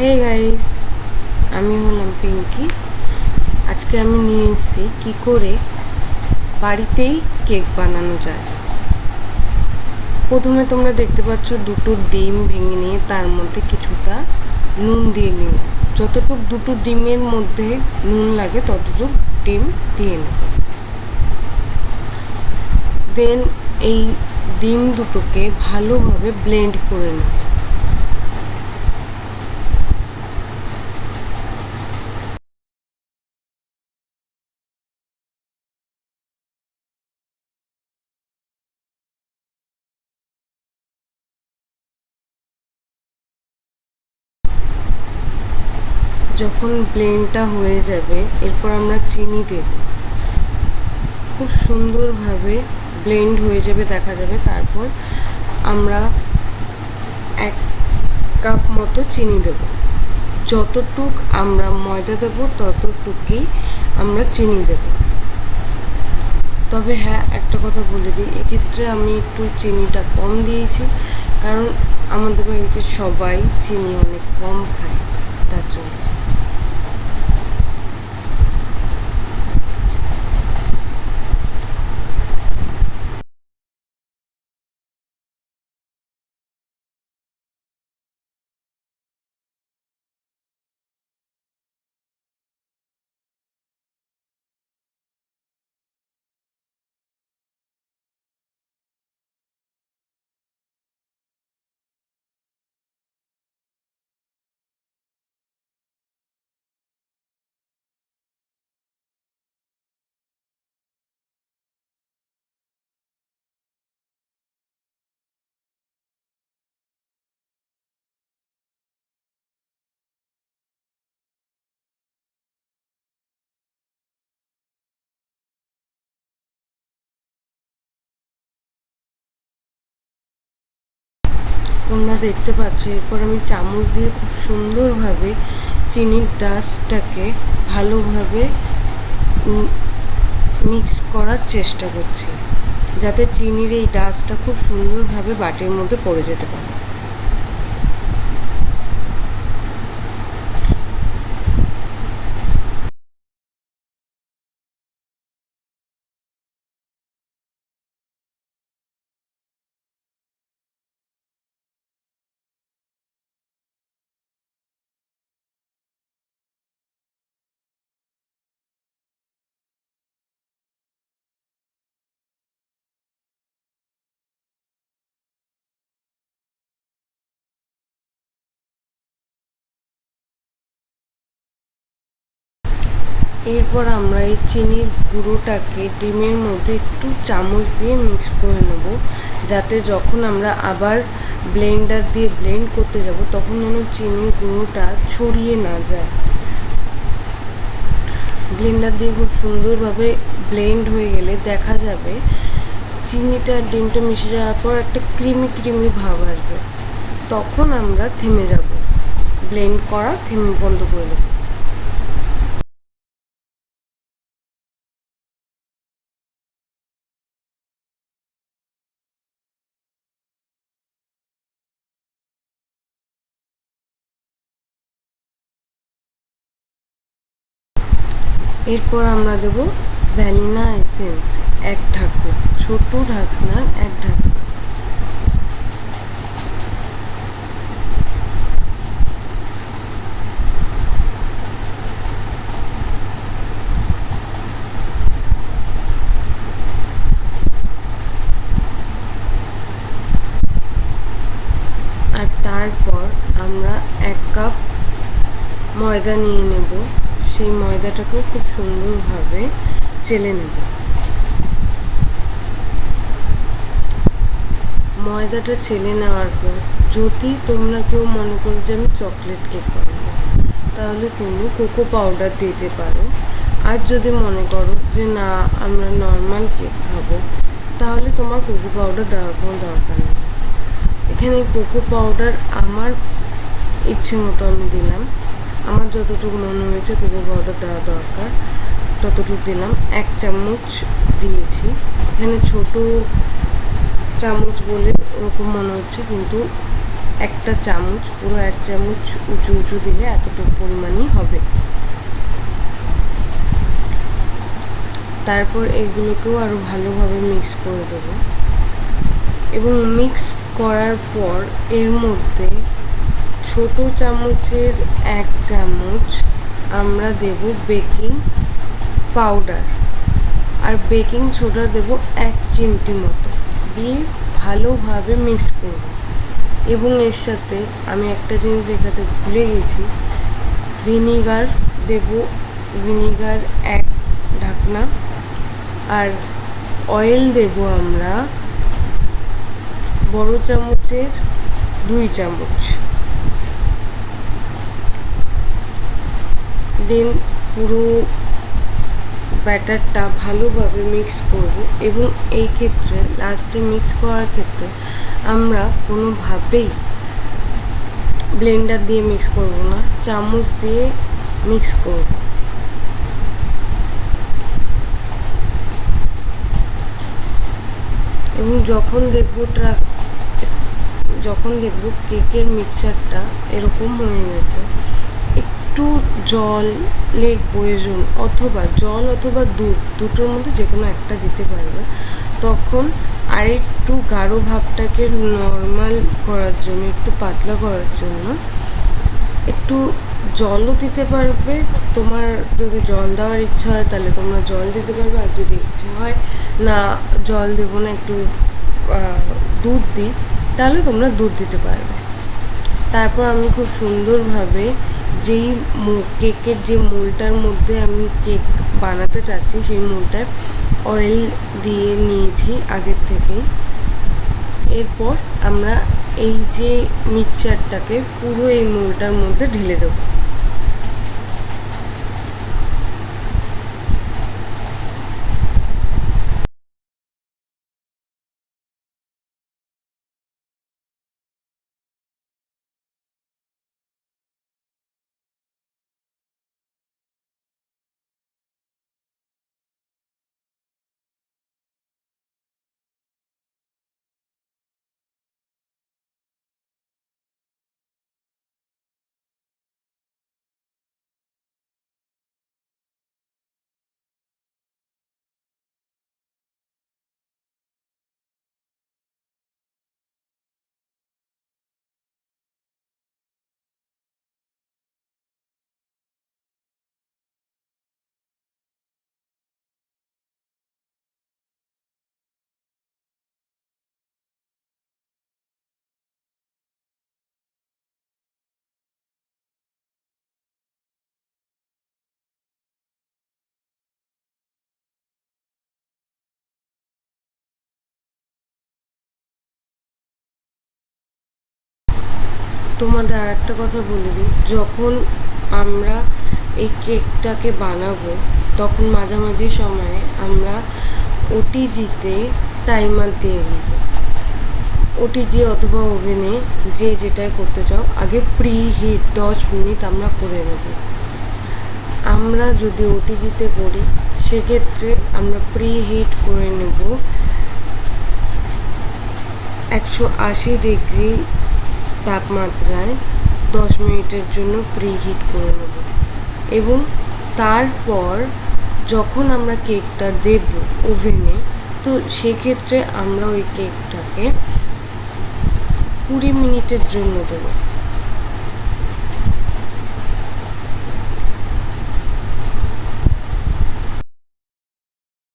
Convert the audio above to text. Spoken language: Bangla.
হে গাইস আমি হলাম পিঙ্কি। আজকে আমি নিয়ে এসেছি কী করে বাড়িতেই কেক বানানো যায়। প্রথমে তোমরা দেখতে পাচ্ছ দুটো ডিম ভেঙে নিয়ে তার মধ্যে কিছুটা নুন দিয়ে নিও। যতটুক দুটো ডিমের মধ্যে নুন লাগে ততটুক ডিম দিয়ে নেব দেন এই ডিম দুটোকে ভালোভাবে ব্লেন্ড করে নেব যখন ব্লেন্ডটা হয়ে যাবে, এরপর আমরা চিনি দেব। খুব সুন্দরভাবে ব্লেন্ড হয়ে যাবে, দেখা যাবে। তারপর আমরা এক কাপ মতো চিনি দেব। যতটুক আমরা ময়দা দেবো, ততটুকুই আমরা চিনি দেব। তবে হ্যাঁ একটা কথা বলে দিই, এক্ষেত্রে আমি একটু চিনিটা কম দিয়েছি, কারণ আমাদের বাড়িতে সবাই চিনি অনেক কম খায়, তার জন্য। তোমরা দেখতে পাচ্ছ, এরপর আমি চামচ দিয়ে খুব সুন্দরভাবে চিনির ডাস্টটাকে ভালোভাবে মিক্স করার চেষ্টা করছি, যাতে চিনির এই ডাস্টটা খুব সুন্দরভাবে বাটির মধ্যে পড়ে যেতে পারে। এরপর আমরা এই চিনির গুঁড়োটাকে ডিমের মধ্যে একটু চামচ দিয়ে মিক্স করে নেব, যাতে যখন আমরা আবার ব্লেন্ডার দিয়ে ব্লেন্ড করতে যাব, তখন যেন চিনির গুঁড়োটা ছড়িয়ে না যায়। ব্লেন্ডার দিয়ে খুব সুন্দরভাবে ব্লেন্ড হয়ে গেলে দেখা যাবে চিনিটা ডিমটা মিশে যাওয়ার পর একটা ক্রিমি ক্রিমি ভাব আসবে। তখন আমরা থেমে যাব। ব্লেন্ড করা, থেমে বন্ধ করে দেবো। এরপর আমরা দেব ভ্যানিলা এসেন্স, এক ঢাকনা, ছোট ঢাকনার এক ঢাকনা। আর তারপর আমরা এক কাপ ময়দা নিয়ে নেব। সেই ময়দাটাকেও খুব সুন্দরভাবে চেলে নেব। ময়দাটা চেলে নেওয়ার পর যদি তোমরা কেউ মনে করো যে আমি চকলেট কেক বানাবো, তাহলে তুমি কোকো পাউডার দিতে পারো। আর যদি মনে করো যে না, আমরা নর্মাল কেক খাব, তাহলে তোমার কোকো পাউডার দেওয়ার কোনো দরকার নেই। এখানে কোকো পাউডার আমার ইচ্ছে মতো আমি দিলাম। আমার যতটুকু মনে হয়েছে কোকো পাউডার দেওয়া দরকার। ততটুকু দিলাম। এক চামচ দিয়েছি। এখানে ছোট চামচ বলে ওরকম মনে হচ্ছে, কিন্তু একটা চামচ, পুরো এক চামচ উঁচু উঁচু দিলে এতটুকু পরিমাণই হবে। তারপর এগুলোকেও আরও ভালোভাবে মিক্স করে দেবো। এবং মিক্স করার পর এর মধ্যে ছোট চামচের এক চামচ আমরা দেব বেকিং পাউডার। আর বেকিং সোডা দেব এক চিমটি মতো। দিয়ে ভালোভাবে মিক্স করব। এবং এর সাথে আমি একটা জিনিস দেখাতে ভুলে গেছি। ভিনিগার দেব, ভিনিগার এক ঢাকনা। আর অয়েল দেব আমরা বড় চামচের দুই চামচ। দেন পুরো ব্যাটারটা ভালোভাবে মিক্স করব এবং এই ক্ষেত্রে লাস্টে মিক্স করার ক্ষেত্রে আমরা কোনোভাবেই ব্লেন্ডার দিয়ে মিক্স করব না, চামচ দিয়ে মিক্স করব। এবং যখন দেখব যখন দেখব কেকের মিক্সারটা এরকম হয়ে গেছে জলের প্রয়োজন অথবা জল অথবা দুধ, দুটোর মধ্যে যে কোনো একটা দিতে পারবে। তখন আর একটু গাঢ় ভাবটাকে নর্মাল করার জন্য, একটু পাতলা করার জন্য একটু জলও দিতে পারবে। তোমার যদি জল দেওয়ার ইচ্ছা হয়, তাহলে তোমরা জল দিতে পারবে। আর যদি ইচ্ছা হয়, না, জল দেবো না, একটু দুধ দিই, তাহলে তোমরা দুধ দিতে পারবে। তারপর আমি খুব সুন্দরভাবে যেই কেকের যে মোলটার মধ্যে আমি কেক বানাতে চাচ্ছি, সেই মোলটায় অয়েল দিয়ে নিয়েছি আগের থেকে এরপর আমরা এই যে মিক্সচারটাকে পুরো এই মোলটার মধ্যে ঢেলে দেবো। তোমাদের আর একটা কথা বলে দিই। যখন আমরা এই কেকটাকে বানাবো, তখন মাঝামাঝি সময়ে আমরা ওটিজিতে টাইমার দিয়ে নেব। ওটিজি অথবা ওভেনে যে যেটাই করতে চাও, আগে প্রি হিট দশ মিনিট আমরা করে নেব। আমরা যদি ওটিজিতে করি, সেক্ষেত্রে আমরা প্রি হিট করে নেব একশো আশি ডিগ্রি তাপমাত্রায় দশ মিনিটের জন্য প্রি হিট করে নেব। এবং তারপর যখন আমরা কেকটা দেব ওভেনে, তো সেক্ষেত্রে আমরা ওই কেকটাকে কুড়ি মিনিটের জন্য দেবো।